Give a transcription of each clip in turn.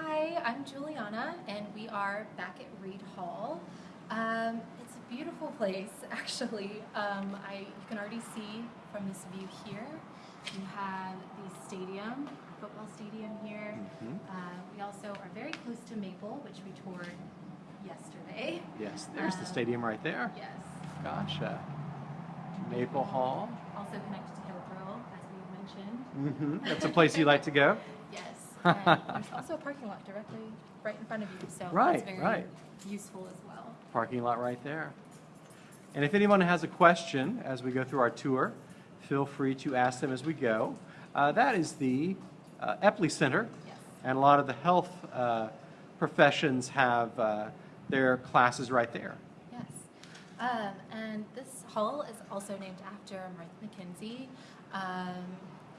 Hi, I'm Juliana, and we are back at Reid Hall. Um, it's a beautiful place, actually. Um, I, you can already see from this view here. You have the stadium, football stadium here. Mhm. Uh, we also are very close to Maple, which we toured yesterday. Yes, there's the Um, stadium right there. Yes. Gotcha. Maple Hall. Also connected to Hillsborough, as we mentioned. hmm That's a place you like to go? Yes. And there's also a parking lot directly right in front of you, so Right, that's very right. useful as well. Parking lot right there. And if anyone has a question as we go through our tour, feel free to ask them as we go. Uh, that is the uh, Epley Center, Yes. and a lot of the health uh, professions have uh, their classes right there. Yes. Um, and this hall is also named after Martha McKenzie. Um,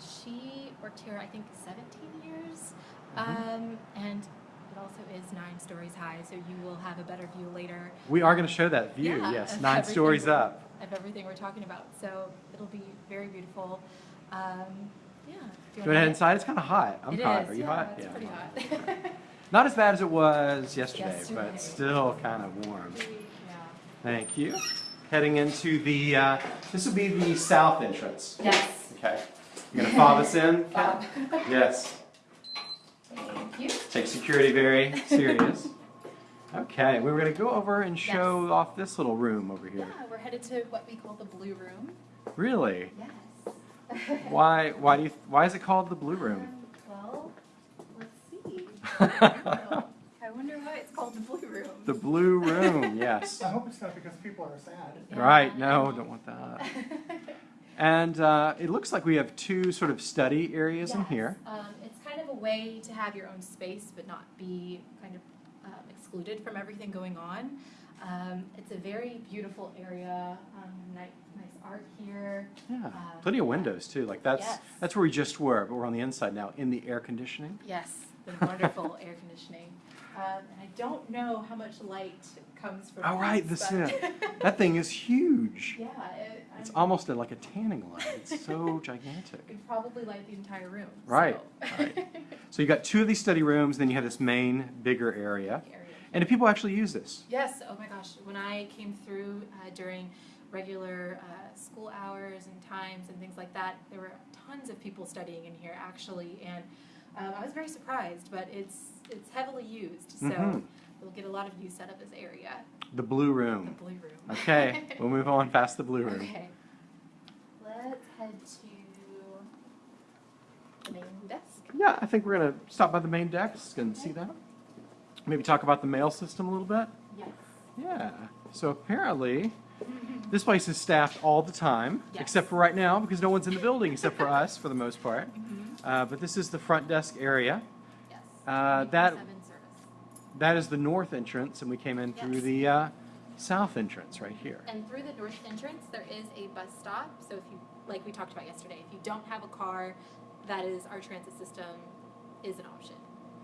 she worked here, I think, 17 years. Mhm. Um, and it also is nine stories high, so you will have a better view later We are going to show that view, Yeah, yes, nine stories up. of everything we're talking about. So it'll be very beautiful. Um, yeah. Do Go ahead inside. It's kind of hot. I'm It hot. is, Are you yeah, hot? It's pretty hot. Not as bad as it was yesterday, Yesterday. but still kind of warm. yeah. Thank you. Heading into the, uh, this will be the south entrance. Yes. Okay. You gonna fob us in? Ken? Bob. Yes. Thank you. Take security very serious. Okay, we were gonna go over and show off this little room over here. Yeah, here. we're headed to what we call the blue room. Really? Yes. Why? Why do you? Why is it called the blue room? Um, well, let's see. I wonder why it's called the blue room. the blue room. Yes. I hope it's not because people are sad. Yeah. Right. No, don't want that. And uh, it looks like we have two sort of study areas in here. Um, it's kind of a way to have your own space, but not be kind of um, excluded from everything going on. Um, it's a very beautiful area. Um, nice, nice art here. Yeah. Um, Plenty of windows too. Like that's Yes. that's where we just were, but we're on the inside now in the air conditioning. Yes, the wonderful air conditioning. Um, and I don't know how much light comes from. Oh, right, the but- That thing is huge. yeah, it, It's almost a, like a tanning light. It's so gigantic. It could probably light the entire room. Right, so. right. So you got two of these study rooms, then you have this main bigger area. Area. And do people actually use this? Yes, oh my gosh, when I came through uh, during regular uh, school hours and times and things like that, there were tons of people studying in here actually, and um, I was very surprised, but it's it's heavily used, so Mhm. we'll get a lot of use out of this area, The blue room. the blue room. Okay, we'll move on past the blue room. Okay. Let's head to the main desk. Yeah, I think we're gonna stop by the main desk and see that. Maybe talk about the mail system a little bit. Yes. Yeah. So apparently, this place is staffed all the time, Yes. except for right now because no one's in the building except for us for the most part. Mhm. Uh, but this is the front desk area. Yes. Uh, that 24/7 service. That is the north entrance, and we came in through the uh, south entrance right here. And through the north entrance, there is a bus stop. So if you, like we talked about yesterday, if you don't have a car, that is our transit system is an option.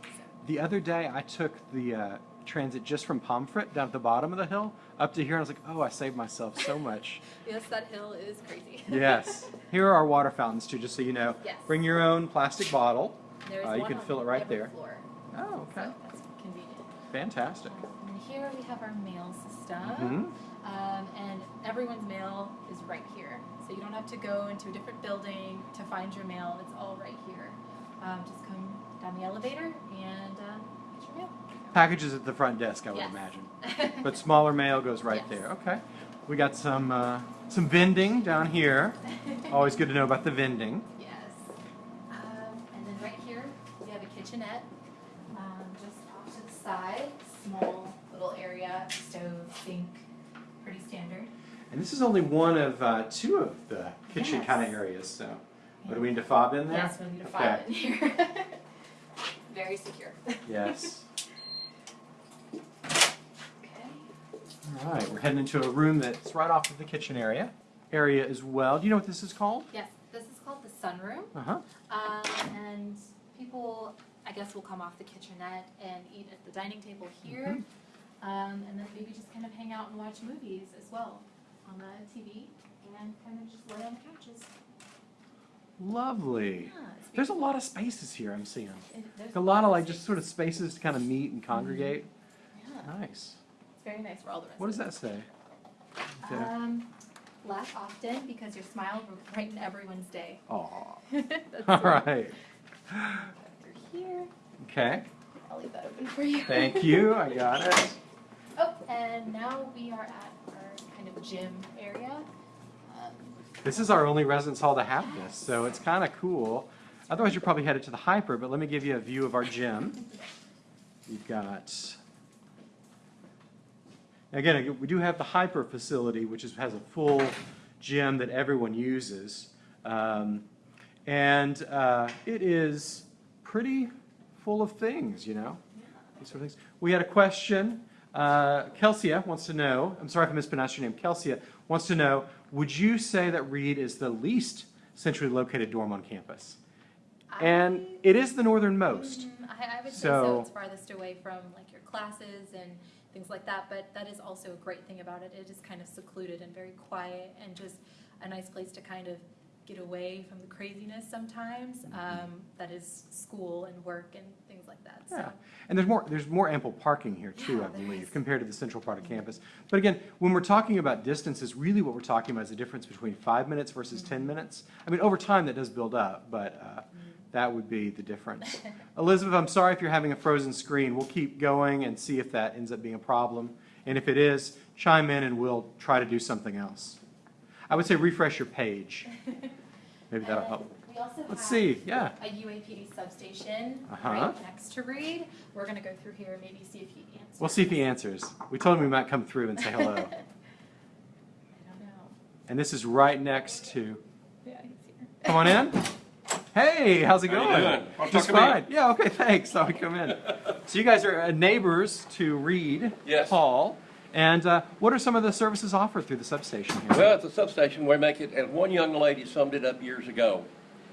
So, The other day, I took the uh, transit just from Pomfret down at the bottom of the hill up to here, and I was like, "Oh, I saved myself so much." yes, that hill is crazy. yes. Here are our water fountains too, just so you know. Yes. Bring your own plastic bottle. There's Uh, you can on fill it right there. Floor, Oh, okay. so. Fantastic. And here we have our mail system. Mhm. Um, and everyone's mail is right here. So you don't have to go into a different building to find your mail. It's all right here. Um, just come down the elevator and uh, get your mail. Packages at the front desk, I would Yes. imagine. But smaller mail goes right Yes. there. Okay. We got some uh, some vending down here. Always good to know about the vending. Yes. Um, and then right here, we have a kitchenette, stove, sink, pretty standard. And this is only one of uh, two of the kitchen Yes. kind of areas. So, what do we need to fob in there? Yes, we need a Okay. file in here. Very secure. Yes. Okay. All right, we're heading into a room that's right off of the kitchen area area as well. Do you know what this is called? Yes, this is called the sunroom. Uh huh. Um, and people, I guess, will come off the kitchenette and eat at the dining table here. Um, and then maybe just kind of hang out and watch movies as well on the TV and kind of just lay on the couches. Lovely. Yeah, There's a lot of spaces here I'm seeing. It- A lot of like just sort of spaces to kind of meet and congregate. Yeah, Nice. it's very nice for all the residents. What does that say? there? Um, laugh often because your smile will brighten everyone's day. Aw. That's All right. Through here, Okay. I'll leave that open for you. Thank you. I got it. Oh, and now we are at our kind of gym area. Um, This is our only residence hall to have this, so it's kind of cool. Otherwise, you're probably headed to the HPER, but let me give you a view of our gym. We've got, again, we do have the HPER facility, which is, has a full gym that everyone uses. Um, and uh, it is pretty full of things, you know? These sort of things. We had a question. Uh, Kelsia wants to know, I'm sorry if I mispronounced your name, Kelsia wants to know, would you say that Reid is the least centrally located dorm on campus? And it is the northernmost. Mm, I, I would say So- so. It's farthest away from like your classes and things like that. But that is also a great thing about it. It is kind of secluded and very quiet and just a nice place to kind of get away from the craziness sometimes. Mm-hmm. Um, that is school and work and things like that. Yeah, So and there's more, there's more ample parking here too, Yeah, I believe, is. compared to the central part of campus. But again, when we're talking about distances, really what we're talking about is the difference between five minutes versus Mm-hmm. ten minutes. I mean, over time, that does build up, but uh, that would be the difference. Elizabeth, I'm sorry if you're having a frozen screen. We'll keep going and see if that ends up being a problem. And if it is, chime in and we'll try to do something else. I would say refresh your page. Maybe that'll help. We also Let's see, yeah. a UAPD substation Uh-huh. right next to Reid. We're gonna go through here, and maybe see if he answers. We'll see if he answers. We told him we might come through and say hello. I don't know. And this is right next to, Yeah, he's here. come on in. Hey, how's it How you going? doing? Wanna Just talk to me? fine. Yeah, okay, thanks. Thought we'd come in. So you guys are uh, neighbors to Reid Yes. Hall. And uh, what are some of the services offered through the substation here? Well, it's a substation, we make it, and one young lady summed it up years ago.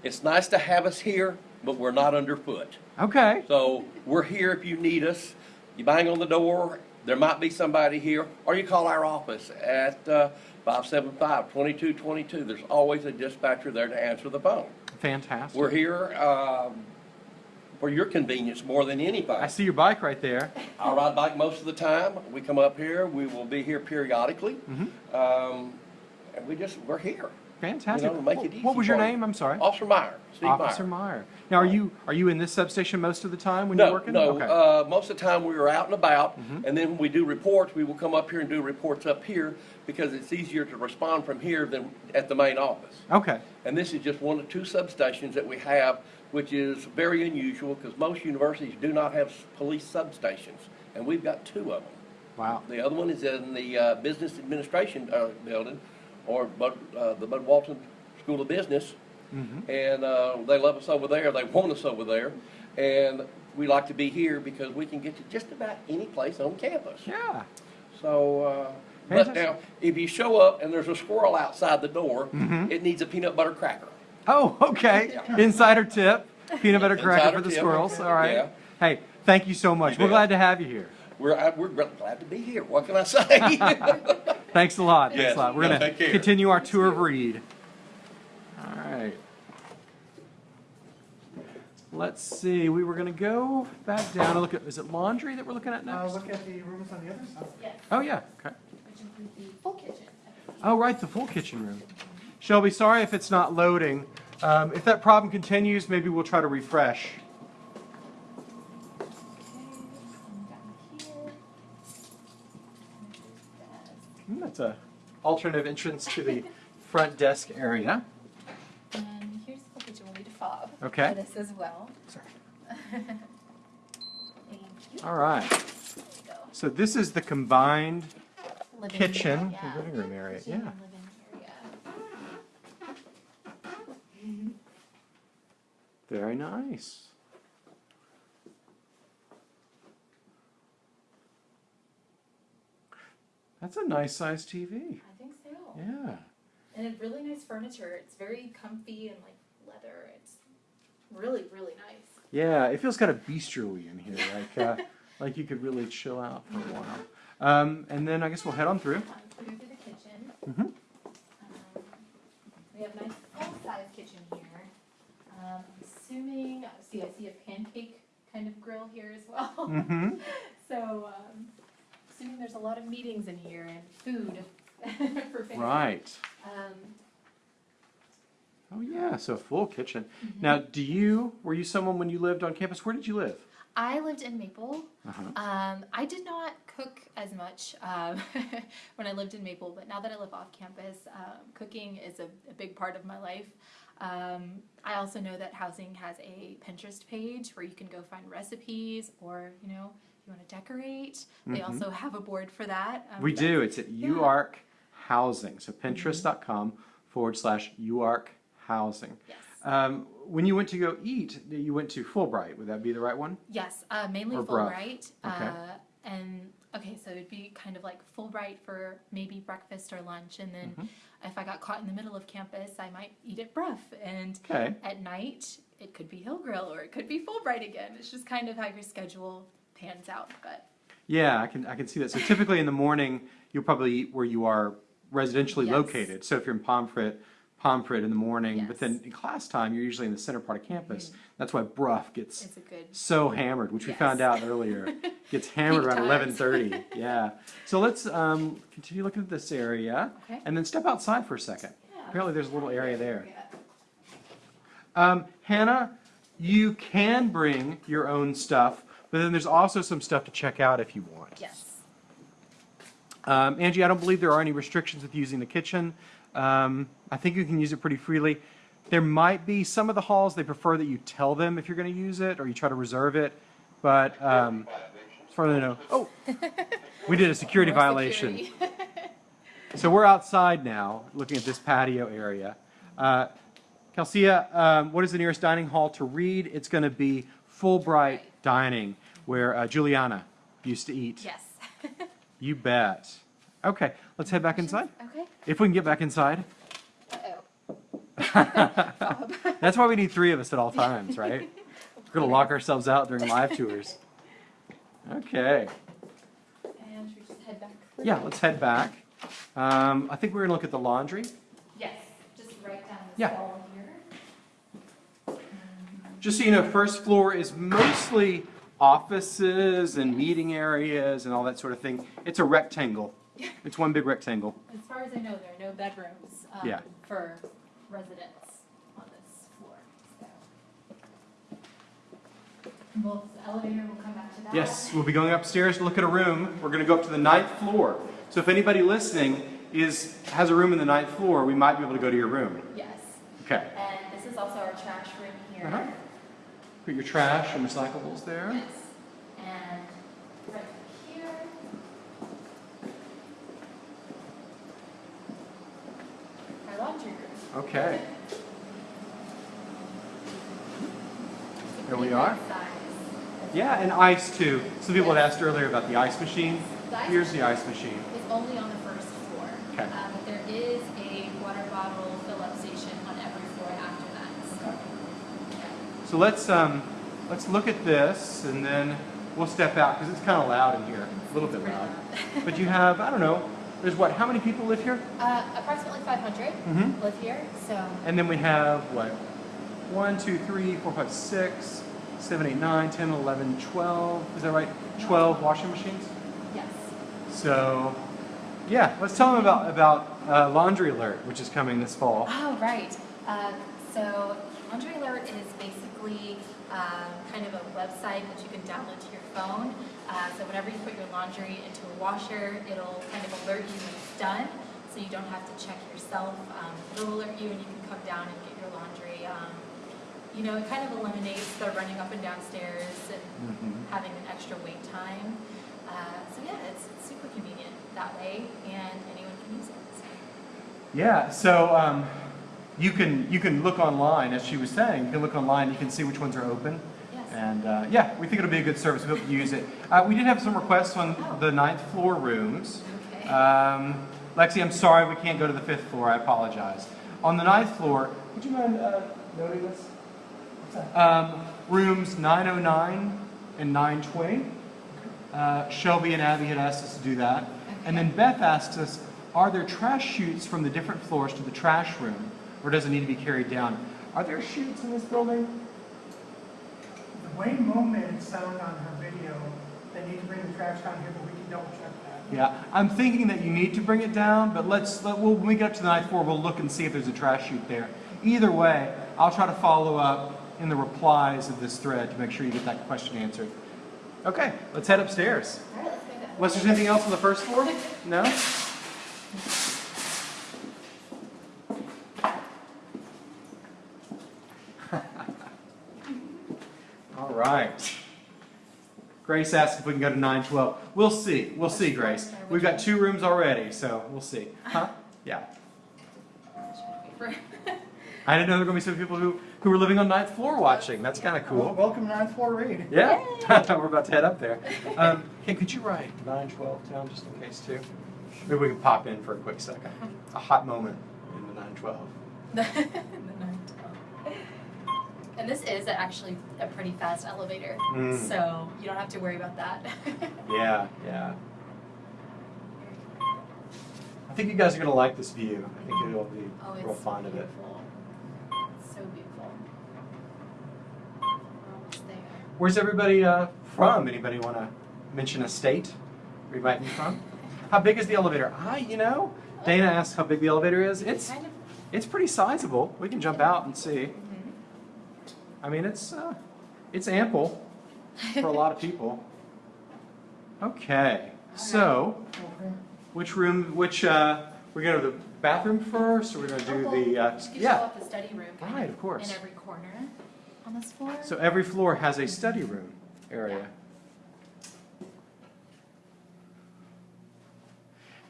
It's nice to have us here, but we're not underfoot. Okay, So we're here if you need us. You bang on the door, there might be somebody here, or you call our office at uh, 575-2222. There's always a dispatcher there to answer the phone. fantastic. We're here um, for your convenience more than anybody. I see your bike right there. I ride bike most of the time. We come up here, we will be here periodically. Mhm. Um, And we just, we're here. Fantastic. You know, make it What- What was your name? I'm sorry. Officer Meyer, Steve Officer Meyer. Meyer. Now, are you, are you in this substation most of the time when you're working? no, Okay. uh, most of the time we are out and about, Mhm. and then when we do reports, we will come up here and do reports up here because it's easier to respond from here than at the main office. Okay, And this is just one of two substations that we have, which is very unusual because most universities do not have police substations, and we've got two of them. wow. The other one is in the uh, Business Administration uh, Building, or Bud, uh, the Bud Walton School of Business. Mhm. And uh, they love us over there, they want us over there. And we like to be here because we can get to just about any place on campus. Yeah. So, uh, but now, if you show up and there's a squirrel outside the door, Mhm. it needs a peanut butter cracker. Oh, okay. Insider tip, peanut butter cracker Insider for the tip. squirrels, all right. Yeah. Hey, thank you so much. You We're bet. glad to have you here. We're, I- we're glad to be here, what can I say? Thanks a lot. Thanks Yes. a lot. We're No, gonna take care. continue our tour of Reid. All right. Let's see, we were gonna go back down and look at, is it laundry that we're looking at Uh, next? look at the rooms on the other side. Yes, Oh, yeah, okay. which includes the full kitchen. Oh, right, the full kitchen room. Shelby, sorry if it's not loading. Um, if that problem continues, maybe we'll try to refresh. Okay, down here. Hmm, That's a alternative entrance to the front desk area. And here's the full kitchen, we'll need a fob. Okay. For this as well. Sorry. Thank you. All right, There we go. so this is the combined Living kitchen, area, yeah. living room area, Kitchen yeah. and living area. Very nice. That's a nice size TV. I think so. Yeah. And it's really nice furniture. It's very comfy and like leather. It's really, really nice. Yeah, it feels kind of bistro-y in here, like uh, like you could really chill out for a while. Um, and then I guess we'll head on through. Um, Through to the kitchen. Mhm. Um, We have nice full-size. Assuming, see, I see a pancake kind of grill here as well. Mm-hmm. So, um, assuming there's a lot of meetings in here and food for families. Right. Um, Oh, yeah, so a full kitchen. Mm-hmm. Now, do you, were you someone when you lived on campus? Where did you live? I lived in Maple. Uh-huh. Um, I did not cook as much um, when I lived in Maple, but now that I live off campus, um, cooking is a, a big part of my life. Um, I also know that housing has a Pinterest page where you can go find recipes or, you know, if you want to decorate. They Mhm. also have a board for that. Um, We do. It's at Yeah. UARK Housing. So pinterest.com forward slash UARK Housing. Yes. Um, when you went to go eat, you went to Fulbright. Would that be the right one? Yes, uh, mainly Or. Fulbright. Okay. Uh, and okay, so it'd be kind of like Fulbright for maybe breakfast or lunch, and then Mhm. if I got caught in the middle of campus, I might eat at Brough. And Okay. at night, it could be Hill Grill or it could be Fulbright again. It's just kind of how your schedule pans out. But Yeah, I can, I can see that. So typically in the morning, you'll probably eat where you are residentially Yes. located. So if you're in Pomfret, Pomfret in the morning, but then in class time, you're usually in the center part of campus. That's why Brough gets it's a good. so hammered, which we found out earlier. Gets hammered around eleven thirty. Yeah. So let's um, continue looking at this area, Okay. and then step outside for a second. Yeah. Apparently, there's a little area there. Um, Hannah, you can bring your own stuff, but then there's also some stuff to check out if you want. Yes. Um, Angie, I don't believe there are any restrictions with using the kitchen. Um, I think you can use it pretty freely. There might be some of the halls they prefer that you tell them if you're going to use it or you try to reserve it, but um, as far as I know, oh, we did a security violation. security. So we're outside now, looking at this patio area. Uh, Calcia, um, what is the nearest dining hall to Reid? It's going to be Fulbright Right. Dining, where uh, Juliana used to eat. yes. You bet. Okay, let's head back inside. Okay. If we can get back inside. Uh-oh. That's why we need three of us at all times, right? We're going to lock ourselves out during live tours. Okay. And should we just head back? through? Yeah, let's head back. Um, I think we're going to look at the laundry. Yes, just right down this Yeah. wall here. Just so you know, first floor is mostly offices and meeting areas and all that sort of thing. It's a rectangle. It's one big rectangle. As far as I know, there are no bedrooms um, Yeah. for residents on this floor. So. The elevator will come back to that. Yes, we'll be going upstairs to look at a room. We're going to go up to the ninth floor. So if anybody listening is has a room in the ninth floor, we might be able to go to your room. Yes. Okay. And this is also our trash room here. Uh-huh. Put your trash and recyclables there. Yes. And right here. Our laundry room. Okay. There we are. Yeah, and ice too. Some people had asked earlier about the ice machine. The ice Here's the ice machine. It's only on the first floor. Okay. Um, but there is a water bottle fill-up station on every floor after that. So, yeah. So let's um, let's look at this, and then we'll step out because it's kind of loud in here, a little bit It's pretty loud. loud. But you have I don't know. There's what? How many people live here? Uh, approximately 500 Mm-hmm. live here. So And then we have what? One, two, three, four, five, six, seven, eight, nine, ten, eleven, twelve. Is that right? Twelve washing machines. yes. So, yeah, let's tell them about about uh, Laundry Alert, which is coming this fall. Oh, right. Uh, so Laundry Alert is basically um, kind of a website that you can download to your phone. Uh, so whenever you put your laundry into a washer, it'll kind of alert you when it's done, so you don't have to check yourself. Um, it'll alert you, and you can come down and get your laundry. Um, you know, it kind of eliminates the running up and downstairs and Mhm. having an extra wait time. Uh, so yeah, it's, it's super convenient that way, and anyone can use it. So. Yeah, so um, you can you can look online, as she was saying. You can look online. You can see which ones are open. And uh, yeah, we think it'll be a good service. We hope you use it. Uh, we did have some requests on the ninth floor rooms. Okay. Um, Lexi, I'm sorry we can't go to the fifth floor. I apologize. On the ninth floor, would you mind uh, noting this? What's that? Um, rooms 909 and 920. Uh, Shelby and Abby had asked us to do that. And then Beth asked us, are there trash chutes from the different floors to the trash room? Or does it need to be carried down? Are there chutes in this building? Wayne Mo made it sound on her video, they need to bring the trash down here, but we can double check that. Yeah, I'm thinking that you need to bring it down, but let's, let, we'll, when we get up to the ninth floor, we'll look and see if there's a trash chute there. Either way, I'll try to follow up in the replies of this thread to make sure you get that question answered. Okay, let's head upstairs. All right, let's go. Unless there's anything else on the first floor? No? All right. Grace asked if we can go to 912. We'll see. We'll see, Grace. We've got two rooms already, so we'll see. Huh? Yeah. I didn't know there were going to be some people who, who were living on ninth floor watching. That's kind of cool. Welcome to ninth floor Reid. Yeah, we're about to head up there. Um, hey, could you write 912 down just in case too? Maybe we can pop in for a quick second. A hot moment in the 912. The nine twelve. And this is actually a pretty fast elevator, Mm. so you don't have to worry about that. Yeah, yeah. I think you guys are gonna like this view. I think you'll be Oh, real fond of it. It's so beautiful. We're almost there. Where's everybody uh, from? Anybody want to mention a state where you might be from? How big is the elevator? I, you know, Dana asked how big the elevator is. It's it's pretty sizable. We can jump out and see. I mean, it's uh, it's ample for a lot of people. Okay, so Okay. which room? Which uh, we're gonna the bathroom first, or we're gonna do the uh, Just gives yeah? the study room. kind Right, of course. In every corner on this floor. So every floor has a study room area.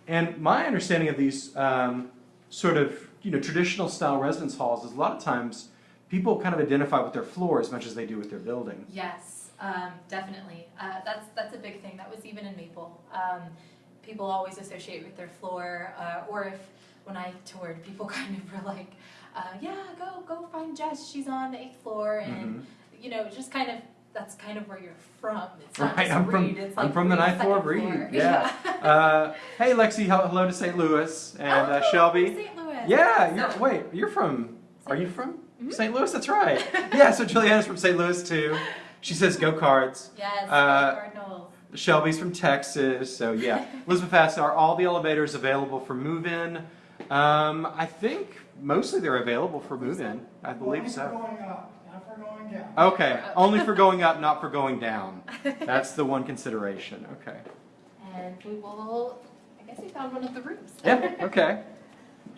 And my understanding of these um, sort of you know traditional style residence halls is a lot of times people kind of identify with their floor as much as they do with their building. Yes, um, definitely. Uh, that's that's a big thing. That was even in Maple. Um, people always associate with their floor, uh, or if when I toured, people kind of were like, uh, "Yeah, go go find Jess. She's on the eighth floor," and Mhm. you know, just kind of that's kind of where you're from. It's not Right, I'm from- Reid, it's I'm like from the ninth floor of Reid, floor. yeah. Uh, hey Lexi, hello to St. Louis and uh, Oh, Shelby. St. Louis. Yeah, you're, wait, you're from, are you from. St. Louis? That's right. Yeah, so Juliana's from St. Louis too. She says go cards. Yes, Uh, Cardinals. Shelby's from Texas, so yeah. Elizabeth asks, are all the elevators available for move-in? Um, I think mostly they're available for move-in. I believe so. up, not for going down. Okay, only for going up, not for going down. That's the one consideration. Okay. And we will. I guess we found one of the rooms. Yeah. Okay.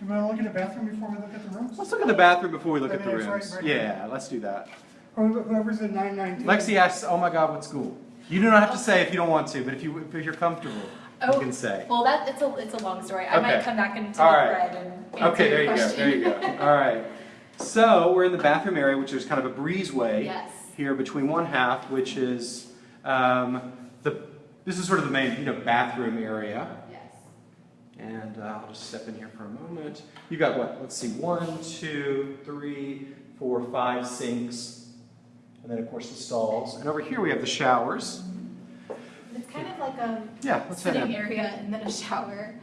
Do we want to look at the bathroom before we look at the rooms? Let's look at the bathroom before we look I at the mean, it's right- rooms. right Yeah, let's do that. Whoever's in nine nineteen. Lexi asks, "Oh my God, what school?" You do not have to say if you don't want to, but if you if you're comfortable, you Oh, can say. Well, that it's a it's a long story. I Okay. might come back into All the right. thread and answer Okay, there your you go. There you go. All right. So we're in the bathroom area, which is kind of a breezeway yes. here between one half, which is um, the. This is sort of the main, you know, bathroom area. And uh, I'll just step in here for a moment. You got what? Let's see. One, two, three, four, five sinks, and then of course the stalls. And over here we have the showers. It's kind of like a Yeah, sitting area and then a shower,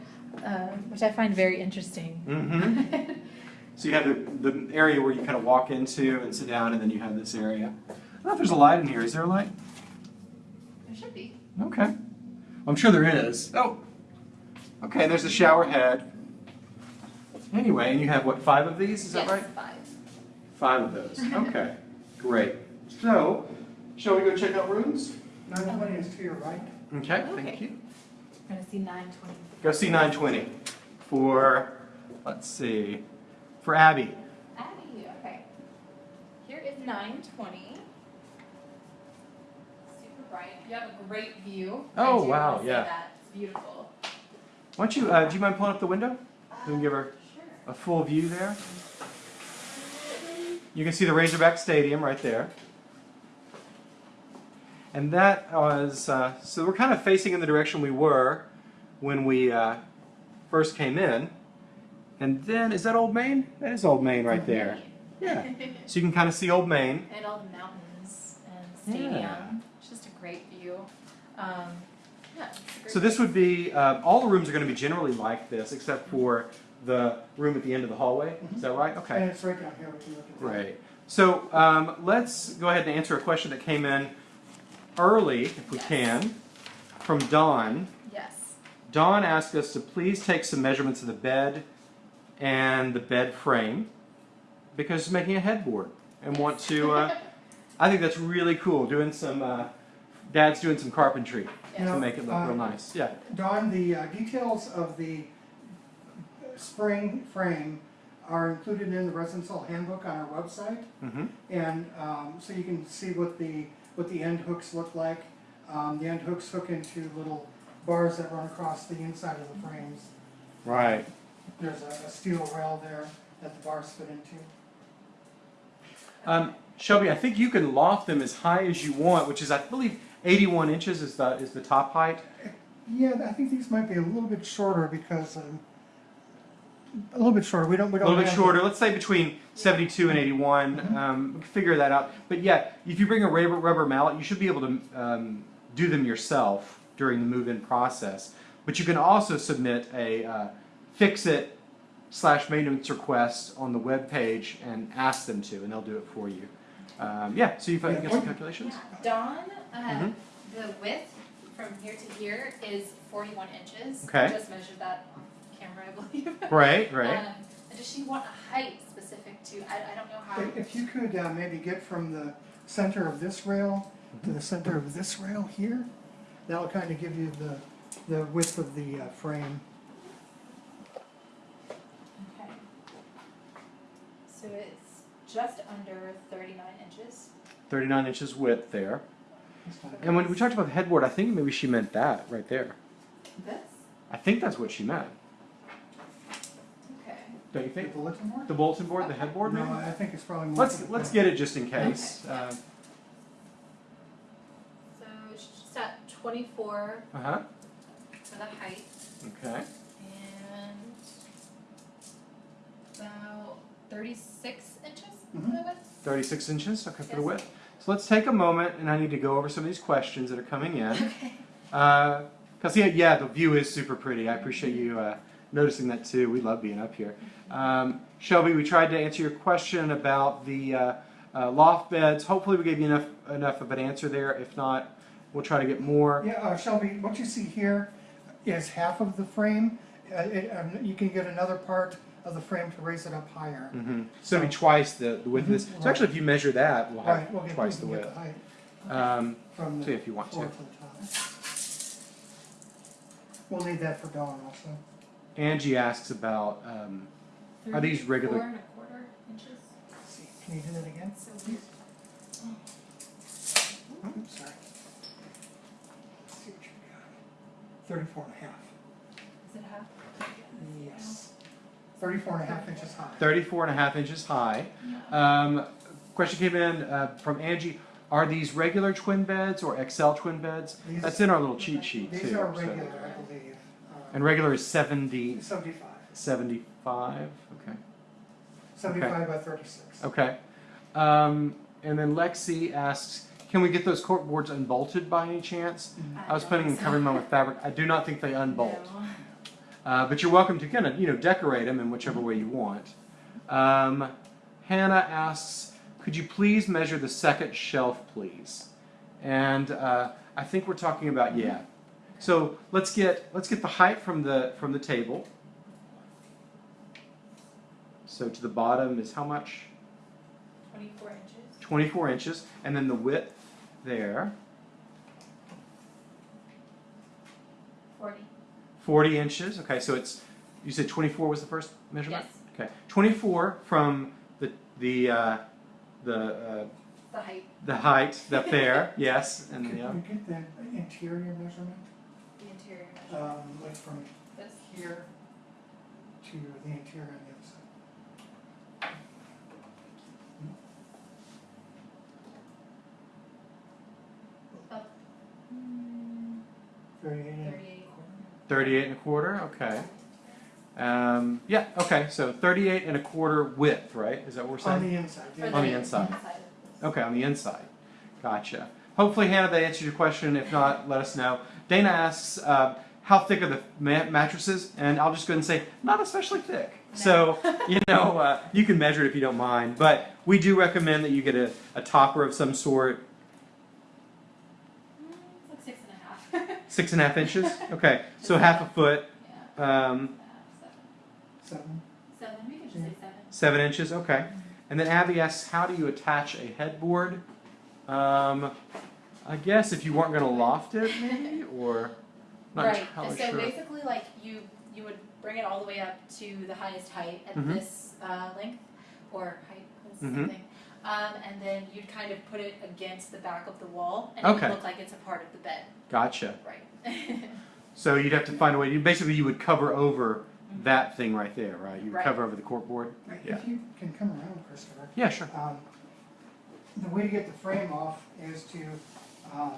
um, which I find very interesting. Mm-hmm. So you have the, the area where you kind of walk into and sit down, and then you have this area. I don't know if there's a light in here. Is there a light? there should be. Okay. I'm sure there is. Oh. Okay, and there's the shower head. Anyway, and you have what, five of these? Is yes, that right? Five. Five of those. Okay. Great. So, shall we go check out rooms? Nine twenty is to your right. Okay, Okay. thank you. We're gonna see nine twenty. Go see 920 for, let's see, for Abby. Abby, okay. Here is nine twenty. Super bright. You have a great view. Oh, I Oh, do wow, yeah. that. It's beautiful. Why don't you, uh, do you mind pulling up the window? We can give her a full view there. You can see the Razorback Stadium right there. And that was, uh, so we're kind of facing in the direction we were when we uh, first came in. And then, is that Old Main? That is Old Main right there. Yeah. So you can kind of see Old Main. and all the mountains and stadium. Yeah. It's just a great view. Um, yeah, it's a great So this would be, um, all the rooms are going to be generally like this, except for the room at the end of the hallway. Is that right? Okay. And it's right down here, if you look at. Right. So um, let's go ahead and answer a question that came in early, if we Yes. can, from Dawn. Yes. Dawn asked us to please take some measurements of the bed and the bed frame because she's making a headboard and want to. Uh, I think that's really cool. Doing some, uh, dad's doing some carpentry You to make it look uh, real nice. Yeah. Don, the uh, details of the spring frame are included in the Residence Hall handbook on our website. hmm And um, so you can see what the, what the end hooks look like. Um, The end hooks hook into little bars that run across the inside of the frames. Right. There's a a steel rail there that the bars fit into. Um, Shelby, I think you can loft them as high as you want, which is, I believe, 81 inches is the is the top height. Yeah, I think these might be a little bit shorter because, um, a little bit shorter, we don't, we A don't. little bit have the- shorter. Let's say between 72 and 81. Mhm. Um, we can figure that out. But yeah, if you bring a rubber, rubber mallet, you should be able to um, do them yourself during the move-in process. But you can also submit a uh, fix-it slash maintenance request on the web page and ask them to, and they'll do it for you. Um, yeah. So you've uh, Yeah, some calculations. Dawn, uh, Mhm. the width from here to here is 41 inches. Okay. I just measured that on camera, I believe. Right. Right. Um, and does she want a height specific to? I, I don't know how. If if you could uh, maybe get from the center of this rail to the center of this rail here, that'll kind of give you the, the width of the uh, frame. Okay. So it's just under 39 inches. 39 inches width there. And when we talked about the headboard, I think maybe she meant that right there. This? I think that's what she meant. Okay. Don't you think? The bulletin board? The bulletin board, the headboard, No, maybe? I think it's probably more. Let's let's get it just in case. Uh So it's just at 24 Uh huh. for the height Okay. and about 36 inches for Mhm. the width. 36 inches. Okay, for the width. So let's take a moment, and I need to go over some of these questions that are coming in. Okay. Because yeah, yeah, the view is super pretty. I appreciate you uh, noticing that too. We love being up here. Um, Shelby, we tried to answer your question about the uh, uh, loft beds. Hopefully, we gave you enough enough of an answer there. If not, we'll try to get more. Yeah, uh, Shelby, what you see here is half of the frame. Uh, it, um, You can get another part of the frame to raise it up higher. hmm So it'll be twice the, the width of this. So actually, if you measure that, we'll have Right, we'll twice the width. the height Um, from so if you want to. to the. We'll need that for Dawn also. Angie asks about um, Are these regular- 34 and a quarter inches. Let's see, can you do that again? So weird. Oops, sorry. Let's see what you got. Thirty-four and a half. Is it half? Yes. Thirty-four and a half inches high. 34 and a half inches high. Um, question came in uh, from Angie. Are these regular twin beds or XL twin beds? These- That's in our little cheat sheet too. These are so- regular, I believe. uh, And regular is 70, Seventy-five. 75. Okay. Seventy-five by thirty-six. Okay. Um, and then Lexi asks, can we get those cork boards unbolted by any chance? I was don't planning on covering them with fabric. I do not think they unbolt. No. Uh, but you're welcome to kind of, you know, decorate them in whichever way you want. Um, Hannah asks, could you please measure the second shelf, please? And uh, I think we're talking about yeah. So let's get let's get the height from the from the table. So to the bottom is how much? 24 inches. 24 inches, and then the width there, 40. 40 inches. Okay, so it's you said 24 was the first measurement. Yes. Okay, 24 from the the uh, the uh, The height. the height up there, yes, and Could the uh, we get the interior measurement, The interior measure. um, like from This. here to the interior on the other side? About mm, Thirty-eight and 38. 38 and a quarter. Okay. Um, yeah. Okay. So 38 and a quarter width, right? Is that what we're saying? On the inside, yeah. On the inside. Okay, on the inside. Gotcha. Hopefully, Hannah, that answered your question. If not, let us know. Dana asks, uh, how thick are the ma- mattresses? And I'll just go ahead and say, not especially thick. So, you know, uh, you can measure it if you don't mind. But we do recommend that you get a, a topper of some sort, Mm, It's like six and a half. Six and a half inches. Okay, so half a foot, um, Seven. Seven. Seven. We can just say seven. seven inches. Okay. And then Abby asks, how do you attach a headboard? Um, I guess if you weren't going to loft it, maybe, or not right. entirely so sure. basically, like you you would bring it all the way up to the highest height at Mhm. this uh, length or height. It's the same Mhm. thing. Um, and then you'd kind of put it against the back of the wall, and it would look like it's a part of the bed. Gotcha. Right. So you'd have to find a way. You basically you would cover over that thing right there, right? You would Right. cover over the corkboard. Yeah. If you can come around, Christopher. Yeah, sure. Um, the way to get the frame off is to, um,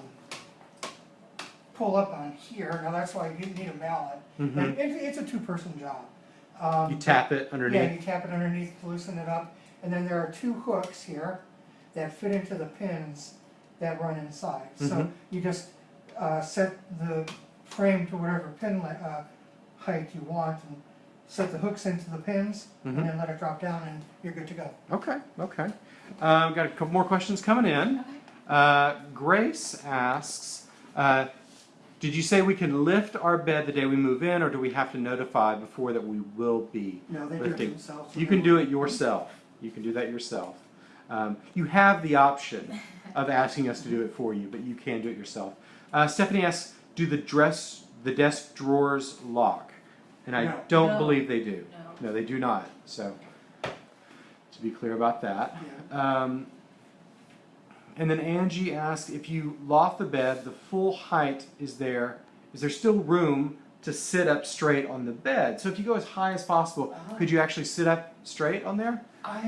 pull up on here, now that's why you need a mallet. hmm And it, it's a two-person job. Um, You tap it underneath. Yeah, underneath. you tap it underneath, to loosen it up, and then there are two hooks here that fit into the pins that run inside. So Mhm. you just, uh, set the frame to whatever pin, uh, height you want, and set the hooks into the pins, and Mhm. then let it drop down, and you're good to go. Okay. Okay. Um, got a couple more questions coming in. Uh, Grace asks, uh, did you say we can lift our bed the day we move in, or do we have to notify before that we will be No, they do it lifting? themselves. You can do it yourself. You can do that yourself. Um, you have the option of asking us to do it for you, but you can do it yourself. Uh, Stephanie asks, do the dress, the desk drawers lock? And I No. don't No. believe they do. No. No, they do not. So, to be clear about that. Yeah. Um, and then Angie asks, if you loft the bed, the full height is there. Is there still room to sit up straight on the bed? So if you go as high as possible, Uh-huh. could you actually sit up straight on there? I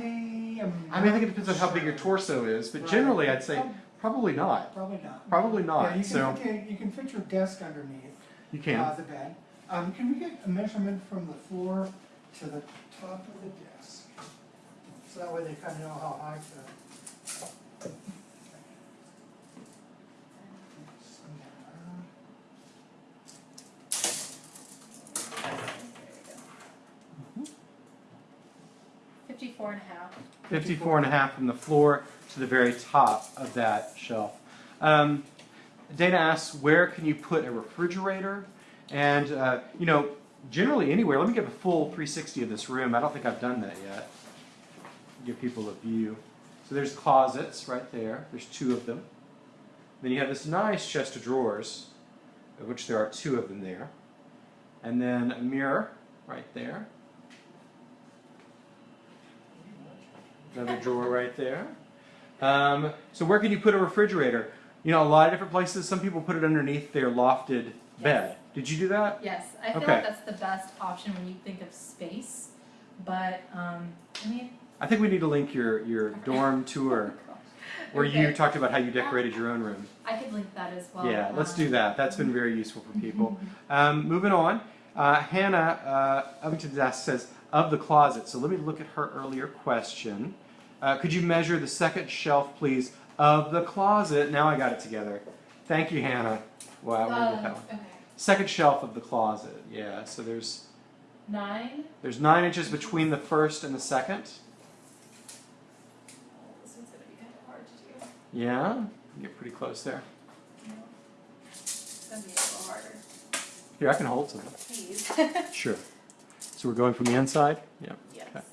am. I mean, I think it depends on how big your torso is, but Right. generally I'd say Prob- probably not. Probably not. Probably not. Yeah, you So can, fit- you can fit your desk underneath. you can. Uh, the bed. Um, can we get a measurement from the floor to the top of the desk? So that way they kind of know how high to. Fifty-four and a half. 54 and a half from the floor to the very top of that shelf. Um, Dana asks, where can you put a refrigerator? And, uh, you know, generally anywhere. Let me give a full 360 of this room. I don't think I've done that yet. Give people a view. So there's closets right there. There's two of them. Then you have this nice chest of drawers, of which there are two of them there. And then a mirror right there. Another drawer right there. Um, so where can you put a refrigerator? You know, a lot of different places. Some people put it underneath their lofted bed. Did you do that? Yes, I feel Okay. like that's the best option when you think of space. But um, I mean, I think we need to link your, your dorm tour where you talked about how you decorated your own room. I could link that as well. Yeah, let's um, do that. That's been very useful for people. Um, moving on, uh, Hannah uh, Ovington asks- says, of the closet. So let me look at her earlier question. Uh, could you measure the second shelf, please, of the closet? Now I got it together. Thank you, Hannah. Wow, Uh, okay. Second shelf of the closet. Yeah, so there's Nine. there's nine inches between the first and the second. This one's gonna be kind of hard to do. Yeah, get pretty close there. No. It's gonna be a little harder. Here, I can hold some. Please. Sure. So we're going from the inside. Yeah. yes. Okay.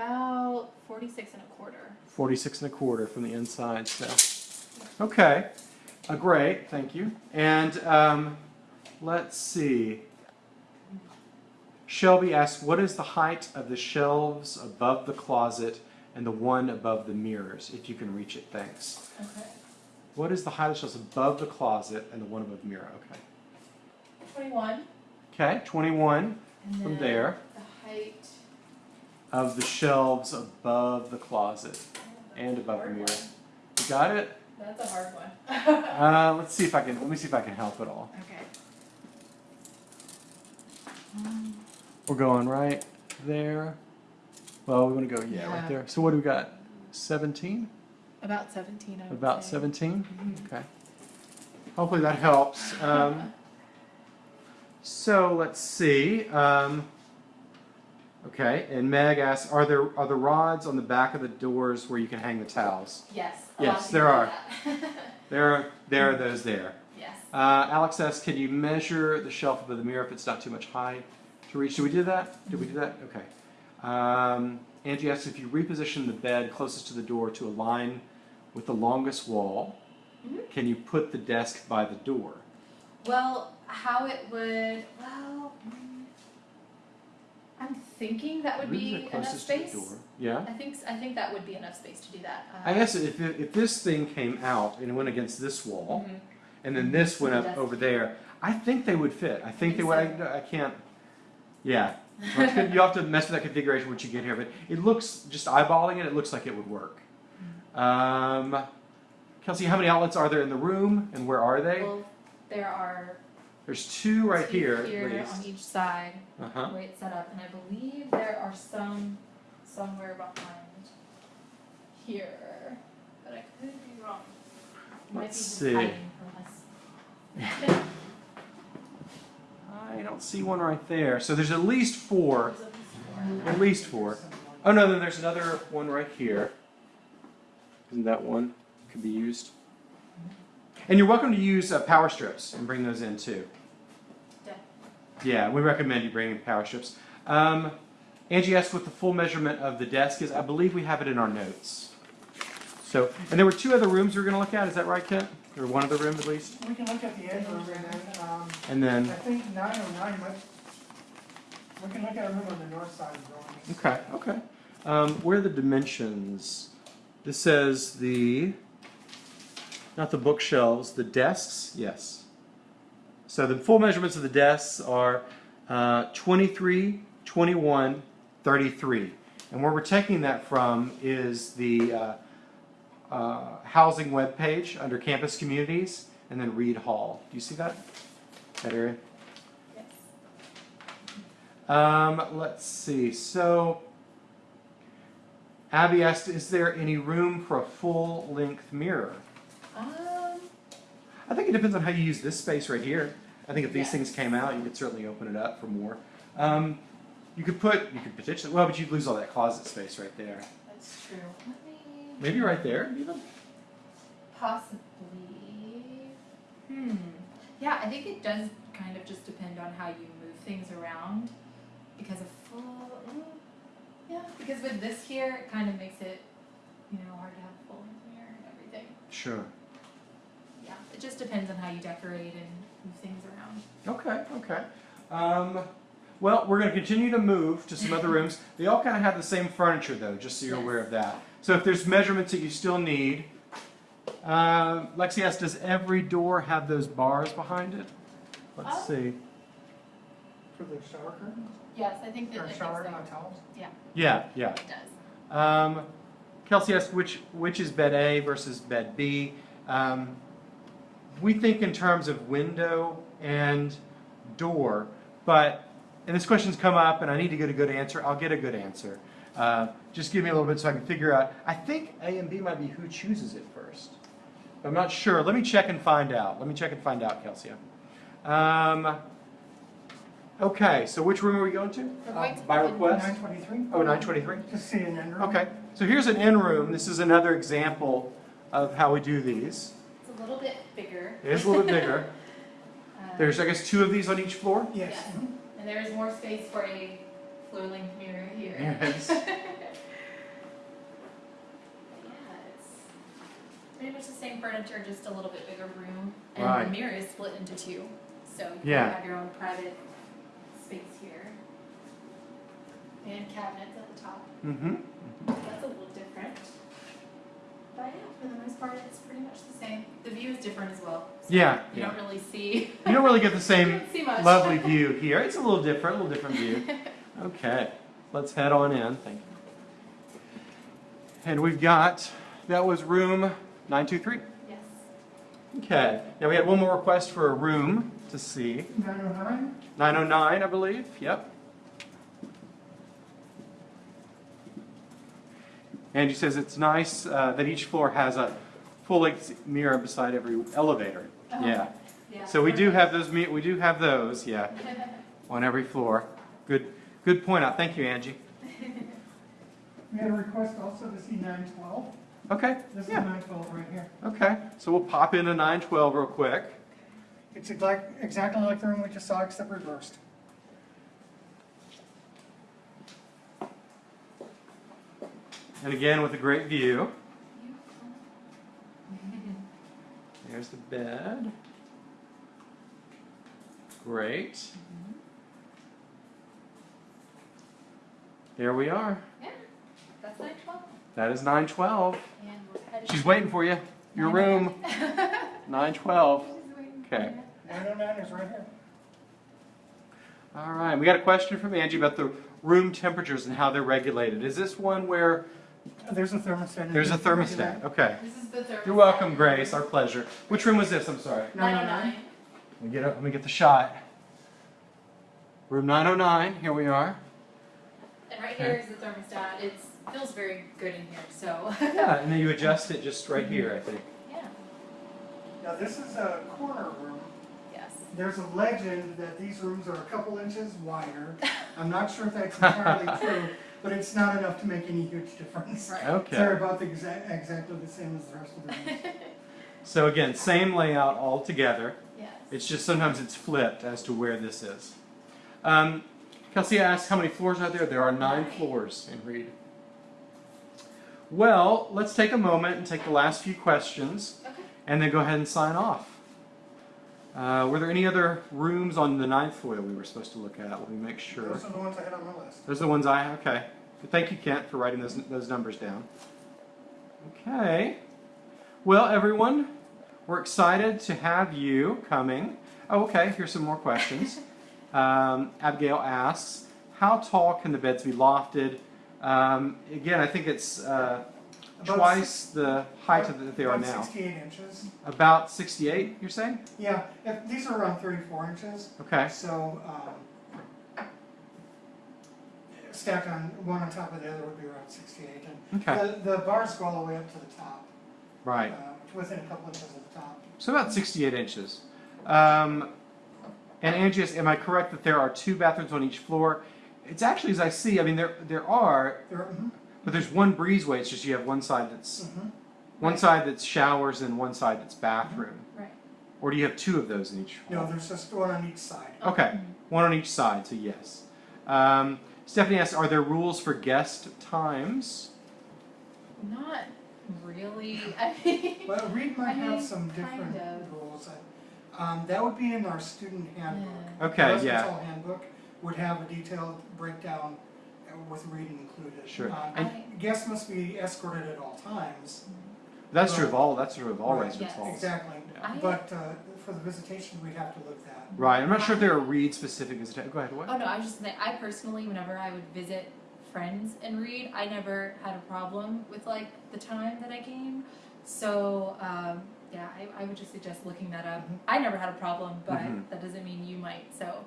About forty-six and a quarter. 46 and a quarter from the inside, so. Okay, uh, great, thank you. And um, let's see. Shelby asks, what is the height of the shelves above the closet and the one above the mirrors, if you can reach it, thanks. Okay. What is the height of the shelves above the closet and the one above the mirror? Okay. Twenty-one. Okay, 21 And from there. Of the shelves above the closet and above the mirror. one. You got it? That's a hard one. Uh, let's see if I can, let me see if I can help at all. okay. We're going right there. Well, we want to go, yeah, Yeah. right there. So what do we got? 17? About 17, I would About say. 17? Okay. Hopefully that helps. Um, so let's see. Um, okay, and Meg asks, are there are the rods on the back of the doors where you can hang the towels? Yes. Yes, there are. There are there are those there. yes. Uh, Alex asks, can you measure the shelf above the mirror if it's not too much high to reach? Did we do that? Did we do that? Okay. Um, Angie asks if you reposition the bed closest to the door to align with the longest wall, Mhm. can you put the desk by the door? Well, how it would, well, mm, I'm thinking that would be enough closest to the space. door? Yeah. I think I think that would be enough space to do that. Uh, I guess if, if this thing came out and it went against this wall, mhm. and then this went up over there, I think they would fit. I think they would. I, I can't. Yeah. So it's good- you have to mess with that configuration once you get here, but it looks just eyeballing it. It looks like it would work. Um, Kelsey, how many outlets are there in the room, and where are they? Well, there are There's two right two here, here at least. on each side, Uh huh. the way it's set up, and I believe there are some somewhere behind here, but I could be wrong. Let's see. hiding from us. I don't see one right there. So there's at least four. There's at least four. At least four. Oh no, then there's another one right here. Isn't that one could be used? And you're welcome to use uh, power strips and bring those in too. Yeah. We recommend you bring in power strips. Um, Angie asked what the full measurement of the desk is. I believe we have it in our notes. So, and there were two other rooms we were going to look at. Is that right, Kent? Or one other room at least? We can look at the end room and then, um, And I then, think nine oh nine might, we can look at a room on the north side of the building. okay, okay. Um, where are the dimensions? This says the, not the bookshelves, the desks. Yes. So the full measurements of the desks are uh, 23, 21, 33. And where we're taking that from is the uh, uh, housing webpage under campus communities and then Reid Hall. Do you see that? That area? Yes. Um, let's see. So, Abby asked, is there any room for a full length mirror? Um, I think it depends on how you use this space right here. I think if these things came out, you could certainly open it up for more. Um, you could put, you could potentially, well, but you'd lose all that closet space right there. that's true. Let me Maybe right there, even. possibly. Hmm. Yeah, I think it does kind of just depend on how you move things around, because a full. yeah, because with this here, it kind of makes it, you know, hard to have full mirror and everything. Sure. Yeah, it just depends on how you decorate and move things around. Okay, okay. Um, well, we're going to continue to move to some other rooms. They all kind of have the same furniture, though, just so you're Yes. aware of that. So if there's measurements that you still need, uh, Lexi asks, does every door have those bars behind it? Let's Um, see. For the shower curtain, Yes, I think that or I think shower, so. not towels? Yeah, yeah. It does. Um, Kelsey asked which which is bed A versus bed B. Um, we think in terms of window and door, but and this question's come up, and I need to get a good answer. I'll get a good answer. Uh, just give me a little bit so I can figure out. I think A and B might be who chooses it first. I'm not sure. Let me check and find out. Let me check and find out, Kelsey. Um, okay, so which room are we going to? We're going to by request? Nine twenty-three? Oh, 923? Just see an end room. Okay, so here's an in room. This is another example of how we do these. It's a little bit bigger. It is a little bit bigger. Uh, There's, I guess, two of these on each floor. Yes. Yes. mhm. And there is more space for a floor length mirror here. Yes. Yeah, it's pretty much the same furniture, just a little bit bigger room. And Right. the mirror is split into two. So you Yeah. have your own private space here. And cabinets at the top. Mm-hmm. That's a little different. But yeah, for the most part, it's pretty much the same. The view is different as well. So Yeah, You yeah. don't really see, You don't really get the you same don't see much. lovely view here. It's a little different, a little different view. Okay, let's head on in. Thank you. And we've got, that was room 923. Yes. Okay, now we had one more request for a room to see. Nine oh nine? 909, I believe. Yep. Angie says it's nice uh, that each floor has a full length mirror beside every elevator. Oh. Yeah. Yeah. So we do have those. We do have those. Yeah, on every floor. Good. Good point out. Thank you, Angie. We had a request also to see nine twelve. Okay. This is nine twelve right here. Okay. So we'll pop into 912 real quick. It's exactly like the room we just saw, except reversed. And again with a great view. There's the bed. Great. There we are. Yeah, that's nine twelve. That is 912. And we're. She's waiting for you. Your room. 912. Okay. Nine oh nine is right here. All right. We got a question from Angie about the room temperatures and how they're regulated. Is this one where There's a thermostat. in there's a here. thermostat? Okay. This is the third. You're welcome, Grace. Our pleasure. Which room was this? I'm sorry. Nine oh nine. Let me get up. Let me get the shot. Room 909. Here we are. And right here is the thermostat. It feels very good in here, so. Yeah, and then you adjust it just right here, I think. Yeah. Now, this is a corner room. Yes. There's a legend that these rooms are a couple inches wider. I'm not sure if that's entirely true, but it's not enough to make any huge difference. Right. Okay. They're about the exact, exactly the same as the rest of the rooms. So again, same layout all together. Yes. It's just sometimes it's flipped as to where this is. Um, Kelsey asked how many floors are there? There are nine Nine. floors in Reid. Well, let's take a moment and take the last few questions Okay. and then go ahead and sign off. Uh, were there any other rooms on the ninth floor we were supposed to look at? Let me make sure. Those are the ones I had on my list. Those are the ones I, have okay. Thank you, Kent, for writing those, those numbers down. Okay. Well, everyone, we're excited to have you coming. Oh, okay, here's some more questions. Um, Abigail asks, how tall can the beds be lofted? Um, again, I think it's uh, About twice the height of that they are About now. Sixty-eight inches. About 68, you're saying? Yeah, if, these are around thirty-four inches, Okay. so, um, stacked on, one on top of the other would be around sixty-eight. And Okay. the, the bars go all the way up to the top. Right. uh, Within a couple inches of the top. So about 68 inches. Um, and Angie, is- am I correct that there are two bathrooms on each floor? It's actually, as I see, I mean, there there are, There, mhm, but there's one breezeway. It's just you have one side that's mhm. one side that's showers and one side that's bathroom. Right. Or do you have two of those in each? No, there's just one on each side. Okay, one on each side. So yes. Um, Stephanie asks, are there rules for guest times? Not really. I mean. Well, Reid might I mean, have some different kind of. rules. Um, that would be in our student handbook. Yeah. Okay, The yeah. Residential handbook would have a detailed breakdown with reading included. Sure. Um, And- Guests must be escorted at all times. That's true of all. That's true of all Right. residence Yes. halls. Exactly. I- But uh, for the visitation, we'd have to look that. Right. I'm not sure if there are Reid specific visitation. Go ahead. What? Oh no, I was just saying. I personally, whenever I would visit friends and Reid, I never had a problem with like the time that I came. So um, yeah, I, I would just suggest looking that up. Mhm. I never had a problem, but Mhm. that doesn't mean you might. So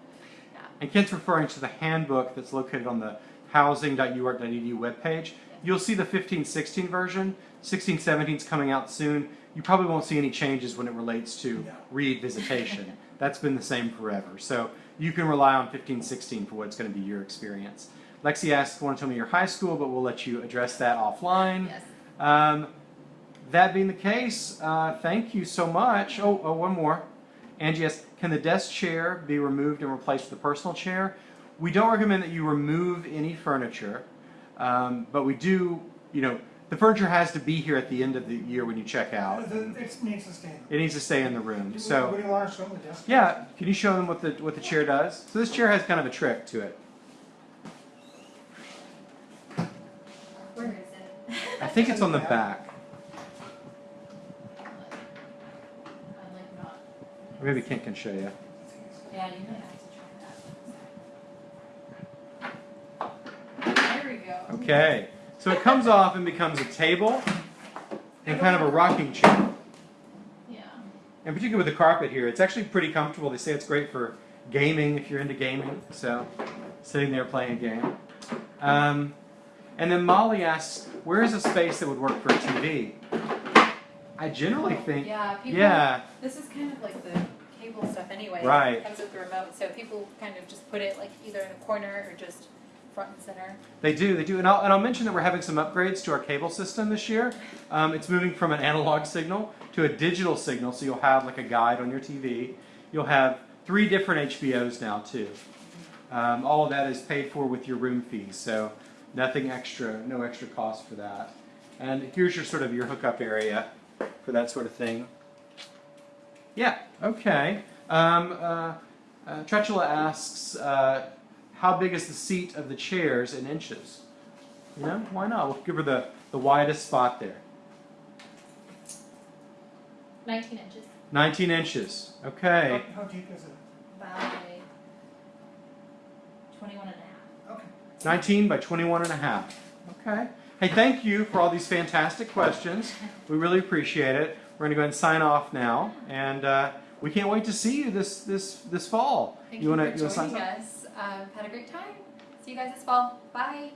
yeah. And Kent's referring to the handbook that's located on the housing.uark.edu webpage. You'll see the 15-16 version. 16-17 is coming out soon. You probably won't see any changes when it relates to No. Reid visitation. That's been the same forever. So you can rely on 15-16 for what's going to be your experience. Lexi asks, want to tell me your high school, but we'll let you address that offline. yes, Um, that being the case, uh, thank you so much. Oh, oh, one more. Angie asks, can the desk chair be removed and replaced with a personal chair? We don't recommend that you remove any furniture, um, but we do, you know, the furniture has to be here at the end of the year when you check out. It needs to stay. It needs to stay in the room. Do- So, What do you want to show them the desk? yeah, can you show them what the what the chair does? So this chair has kind of a trick to it. where is it? I think it's on the back. I'm like not. Maybe Kent can show you. Yeah, you might have to try that. There we go. Okay, so it comes off and becomes a table and kind of a rocking chair. Yeah. And particularly with the carpet here, it's actually pretty comfortable. They say it's great for gaming if you're into gaming. So, sitting there playing a game. Um, And then Molly asks, where is a space that would work for a TV? I generally think, Yeah, people. yeah, This is kind of like the cable stuff anyway. Right. It comes with the remote, so people kind of just put it like either in a corner or just front and center. they do, they do. And I'll, and I'll mention that we're having some upgrades to our cable system this year. Um, it's moving from an analog signal to a digital signal, so you'll have like a guide on your TV. You'll have three different HBOs now too. Um, all of that is paid for with your room fees, so nothing extra, no extra cost for that. And here's your sort of your hookup area for that sort of thing. Yeah, okay. Um, uh, uh, asks, uh, how big is the seat of the chairs in inches? You know, why not? We'll give her the, the widest spot there. 19 inches 19 inches. Okay. How, how deep is it? by 21 and a half. Okay. 19 by 21 and a half. Okay. Hey, thank you for all these fantastic questions. We really appreciate it. We're going to go ahead and sign off now, and uh, we can't wait to see you this this this fall. Thank you, wanna- for wanna sign joining something? us. Um, had a great time. See you guys this fall. Bye.